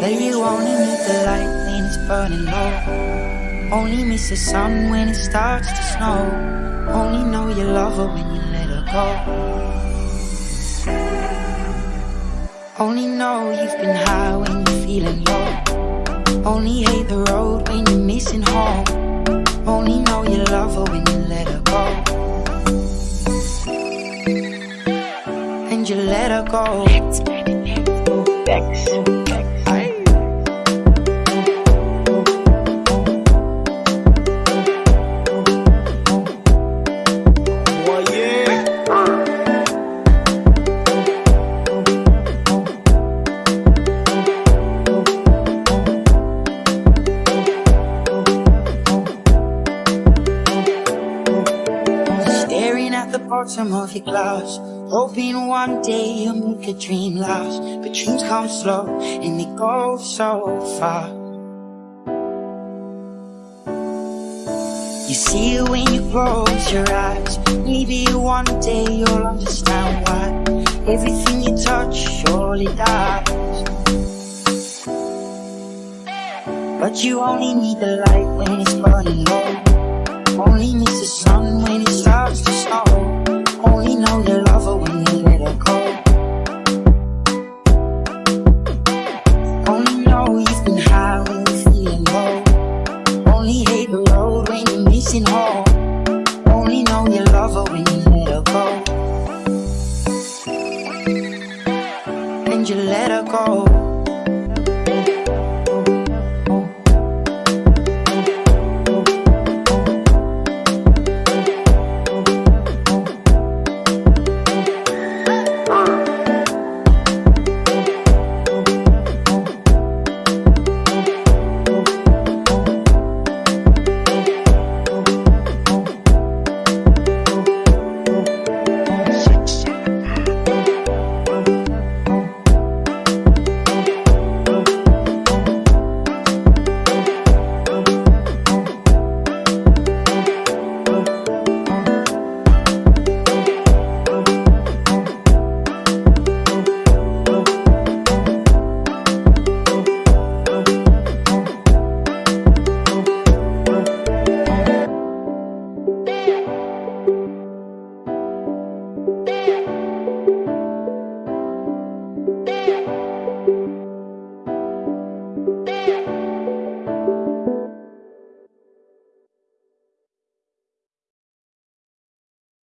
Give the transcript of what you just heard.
You only need the light when it's burning low. Only miss the sun when it starts to snow. Only know you love her when you let her go. Only know you've been high when you're feeling low. Only hate the road when you're missing home. Only know you love her when you let her go. And you let her go. The bottom of your glass Hoping one day you'll make a dream last. But dreams come slow and they go so far You see it when you close your eyes Maybe one day you'll understand why Everything you touch surely dies. But you only need the light when it's burning low. Only miss the sun when it missing home Only know you love her when you let her go And you let her go